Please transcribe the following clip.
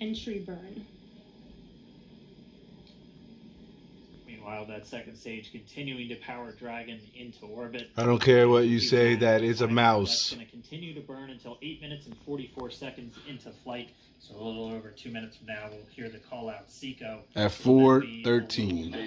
entry burn. Meanwhile, that second stage continuing to power Dragon into orbit. I don't care what you say, that is a mouse. That's going to continue to burn until 8 minutes and 44 seconds into flight. So a little over two minutes from now, we'll hear the call out Seco. At 4:13.